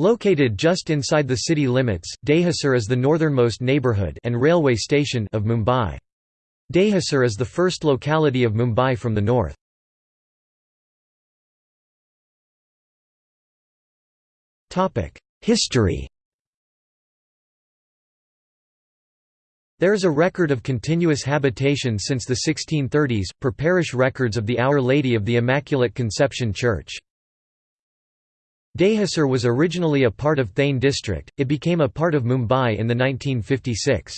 Located just inside the city limits, Dahisar is the northernmost neighbourhood and railway station of Mumbai. Dahisar is the first locality of Mumbai from the north. History There is a record of continuous habitation since the 1630s, per parish records of the Our Lady of the Immaculate Conception Church. Dahisar was originally a part of Thane district, it became a part of Mumbai in the 1956.